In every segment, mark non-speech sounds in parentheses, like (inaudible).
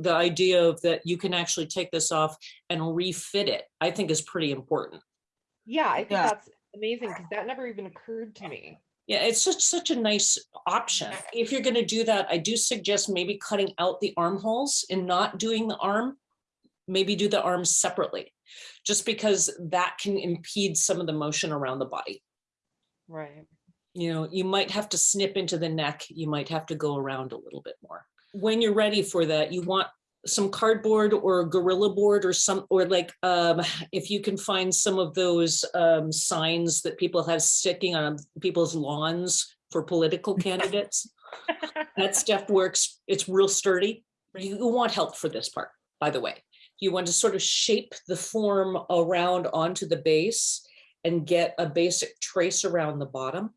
the idea of that you can actually take this off and refit it, I think is pretty important. Yeah, I think Yeah. that's amazing because that never even occurred to me. Yeah, it's just such a nice option. If you're gonna do that, I do suggest maybe cutting out the armholes and not doing the arm. Maybe do the arms separately, just because that can impede some of the motion around the body. Right. You know, you might have to snip into the neck, you might have to go around a little bit more. When you're ready for that, you want some cardboard or a gorilla board or some, or like, um, if you can find some of those, um, signs that people have sticking on people's lawns for political (laughs) candidates. That stuff works, it's real sturdy. You you want help for this part, by the way. You want to sort of shape the form around onto the base and get a basic trace around the bottom.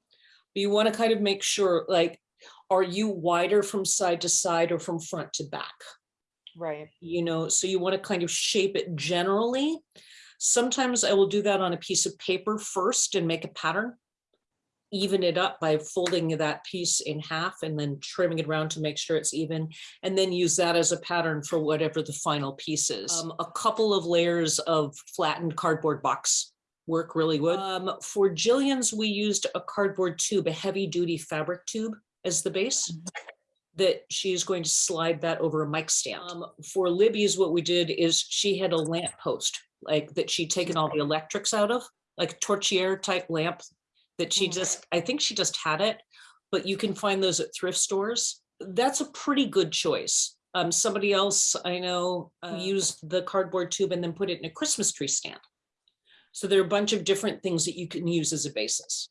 But you want to kind of make sure, like, are you wider from side to side or from front to back? Right. You know, so you want to kind of shape it generally. Sometimes I will do that on a piece of paper first and make a pattern. Even it up by folding that piece in half and then trimming it around to make sure it's even. And then use that as a pattern for whatever the final piece is. Um, a couple of layers of flattened cardboard box work really good. Um, for Jillian's, we used a cardboard tube, a heavy duty fabric tube as the base that she is going to slide that over a mic stand. Um, for Libby's, what we did is she had a lamp post, like that she'd taken all the electrics out of, like a torchiere type lamp that she Mhm. just, I think she just had it, but you can find those at thrift stores. That's a pretty good choice. Um, somebody else I know uh, used the cardboard tube and then put it in a Christmas tree stand. So there are a bunch of different things that you can use as a basis.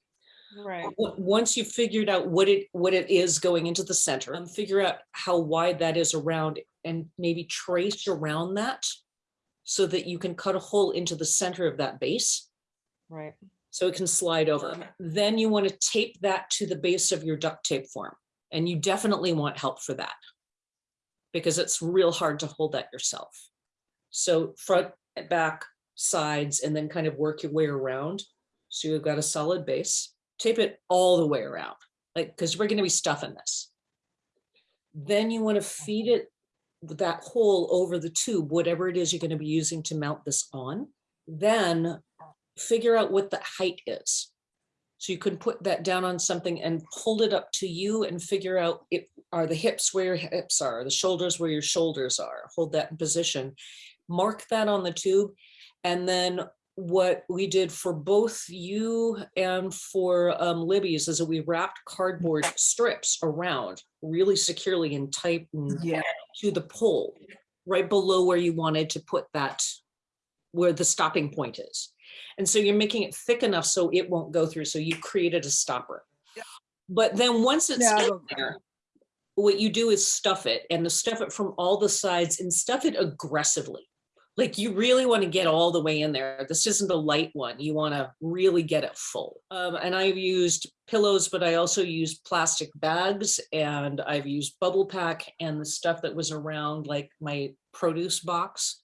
Right. Once you've figured out what it, what it is going into the center, and figure out how wide that is around and maybe trace around that so that you can cut a hole into the center of that base Right. so it can slide over. Then you want to tape that to the base of your duct tape form. And you definitely want help for that because it's real hard to hold that yourself. So front, back, sides, and then kind of work your way around. So you've got a solid base, tape it all the way around, like, because we're going to be stuffing this. Then you want to feed it that hole over the tube, whatever it is you're going to be using to mount this on. Then figure out what the height is. So you can put that down on something and hold it up to you and figure out it are the hips where your hips are, the shoulders where your shoulders are. Hold that in position. Mark that on the tube. And then what we did for both you and for um, Libby's is that we wrapped cardboard strips around really securely and tight Yeah. to the pole, right below where you wanted to put that, where the stopping point is. And so you're making it thick enough so it won't go through. So you created a stopper. Yeah. But then once it's Yeah, in there, what you do is stuff it and to stuff it from all the sides and stuff it aggressively. Like you really want to get all the way in there. This isn't a light one. You want to really get it full. Um, and I've used pillows, but I also used plastic bags and I've used bubble pack and the stuff that was around like my produce box.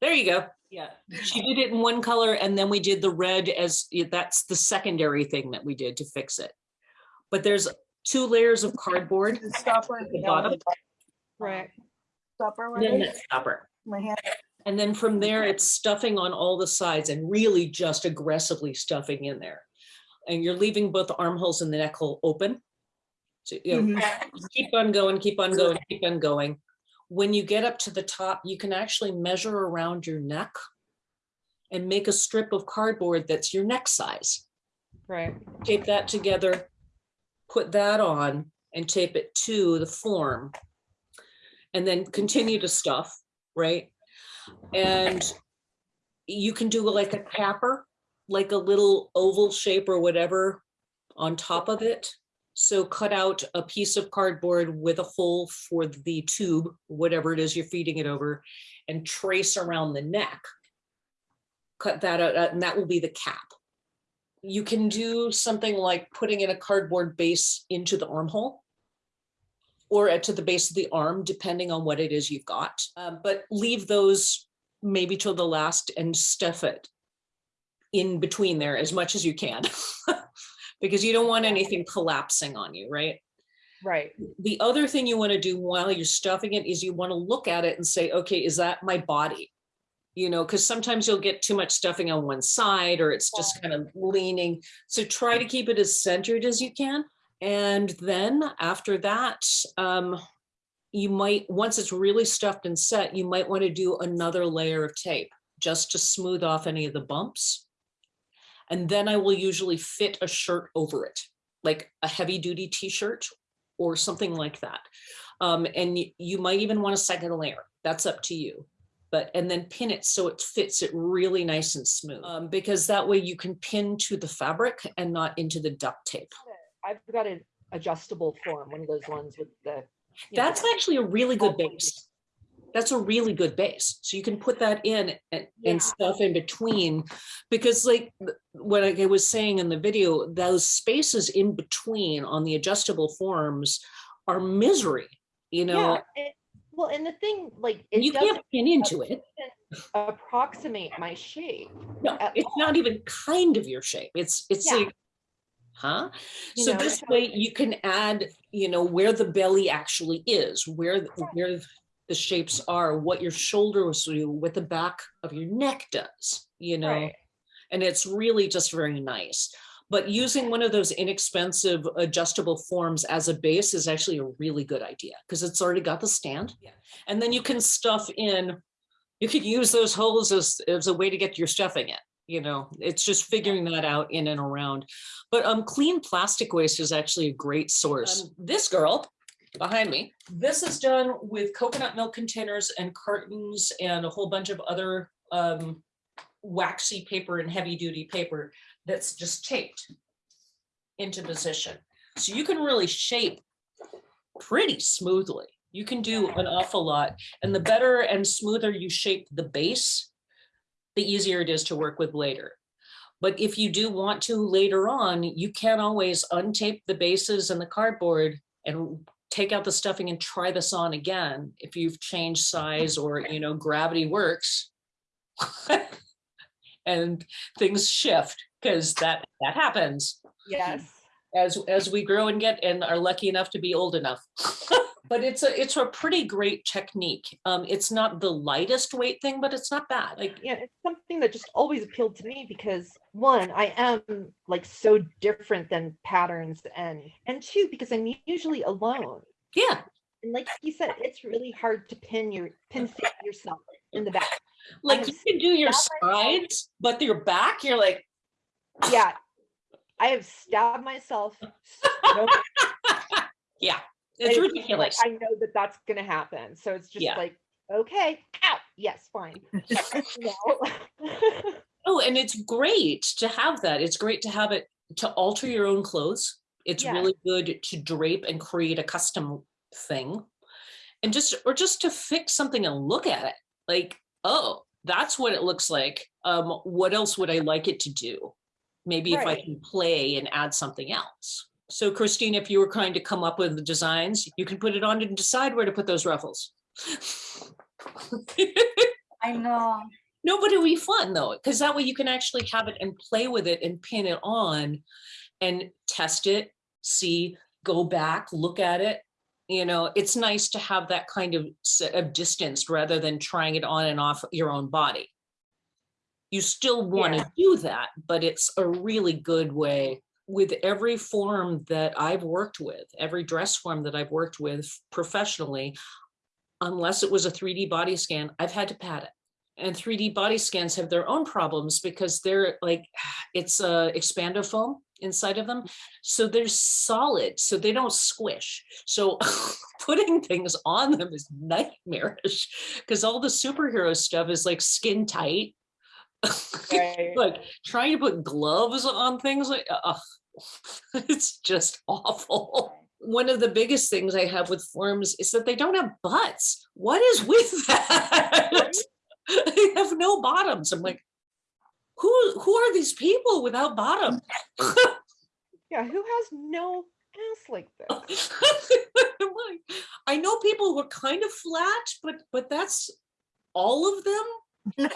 There you go. Yeah, she did it in one color and then we did the red as, that's the secondary thing that we did to fix it. But there's two layers of cardboard. The stopper. At the bottom. Right. Stopper. then right? that stopper. My hand. And then from there, it's stuffing on all the sides and really just aggressively stuffing in there. And you're leaving both the armholes and the neck hole open. So, you know, Mhm. (laughs) keep on going, keep on going, keep on going. When you get up to the top, you can actually measure around your neck and make a strip of cardboard that's your neck size. Right. Tape that together, put that on and tape it to the form. And then continue to stuff, right? And you can do like a capper, like a little oval shape or whatever on top of it. So cut out a piece of cardboard with a hole for the tube, whatever it is you're feeding it over, and trace around the neck. Cut that out, and that will be the cap. You can do something like putting in a cardboard base into the armhole or at- to the base of the arm, depending on what it is you've got. Um, But leave those maybe till the last and stuff it in between there as much as you can. (laughs) Because you don't want anything collapsing on you, right? Right. The other thing you want to do while you're stuffing it is you want to look at it and say, okay, is that my body? You know, because sometimes you'll get too much stuffing on one side or it's just kind of leaning. So try to keep it as centered as you can. And then after that, um, you might, once it's really stuffed and set, you might want to do another layer of tape just to smooth off any of the bumps. And then I will usually fit a shirt over it, like a heavy duty t-shirt or something like that. Um, and you, might even want a second layer. That's up to you. But, and then pin it so it fits it really nice and smooth. Um, because that way you can pin to the fabric and not into the duct tape. I've got an adjustable form, one of those ones with the. you know, That's actually a really good base. That's a really good base. So you can put that in and, Yeah. and stuff in between. Because like what I was saying in the video, those spaces in between on the adjustable forms are misery, you know? Yeah, it- well, and the thing, like, it You can't pin into it. approximate my shape. No, it's not even kind of your shape. It's, it's Yeah. like, huh? You So know, this way you can add, you know, where the belly actually is, where, the- where the shapes are, what your shoulders do, what the back of your neck does, you know? Right. And it's really just very nice. But using one of those inexpensive adjustable forms as a base is actually a really good idea because it's already got the stand. Yeah. And then you can stuff in, you could use those holes as, as a way to get your stuffing in, you know, it's just figuring that out in and around. But um, clean plastic waste is actually a great source. Um, This girl behind me, this is done with coconut milk containers and cartons and a whole bunch of other um, waxy paper and heavy duty paper that's just taped into position. So you can really shape pretty smoothly. You can do an awful lot. And the better and smoother you shape the base, the easier it is to work with later. But if you do want to later on, you can always untape the bases and the cardboard and take out the stuffing and try this on again if you've changed size or, you know, gravity works. (laughs) and things shift because that that happens Yes. as as we grow and get and are lucky enough to be old enough. (laughs) but it's a it's a pretty great technique. Um, it's not the lightest weight thing, but it's not bad. Like Yeah, it's something that just always appealed to me because one, I am like so different than patterns and and two, because I'm usually alone. yeah, And like you said, it's really hard to pin your pin yourself in the back. like you can do your sides, but your back, you're like, Yeah. I have stabbed myself so (laughs) yeah, And it's like, ridiculous. I know that that's gonna happen. So it's just Yeah. like, okay, ow, yes, fine. (laughs) (laughs) Oh, and it's great to have that. It's great to have it to alter your own clothes. It's Yeah. really good to drape and create a custom thing. And just or just to fix something and look at it. Like, oh, that's what it looks like. Um, what else would I like it to do? Maybe if I can play and add something else. So Christine, if you were trying to come up with the designs, you can put it on and decide where to put those ruffles. I know. No, but it'll be fun though, because that way you can actually have it and play with it and pin it on and test it, see, go back, look at it. You know, it's nice to have that kind of, of distance rather than trying it on and off your own body. You still want to do that, but it's a really good way. With every form that I've worked with, every dress form that I've worked with professionally, unless it was a 3D body scan, I've had to pat it and 3D body scans have their own problems because they're like, (sighs) it's a expander foam inside of them. So they're solid, so they don't squish. So (laughs) putting things on them is nightmarish (laughs) because all the superhero stuff is like skin tight. (laughs) Right. like trying to put gloves on things like, uh, (laughs) it's just awful. One of the biggest things I have with forms is that they don't have butts. What is with (laughs) that? they have no bottoms. I'm like, who who are these people without bottom? (laughs) Yeah, who has no ass like this? I know people who are kind of flat, but but that's all of them. (laughs)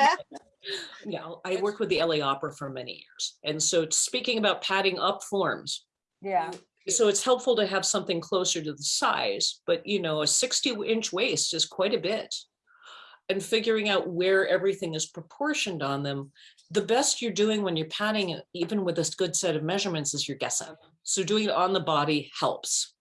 Yeah, I worked with the LA Opera for many years, and so speaking about padding up forms, Yeah. So it's helpful to have something closer to the size, but you know, a sixty inch waist is quite a bit. And figuring out where everything is proportioned on them, the best you're doing when you're padding, even with a good set of measurements, is you're guessing. So doing it on the body helps.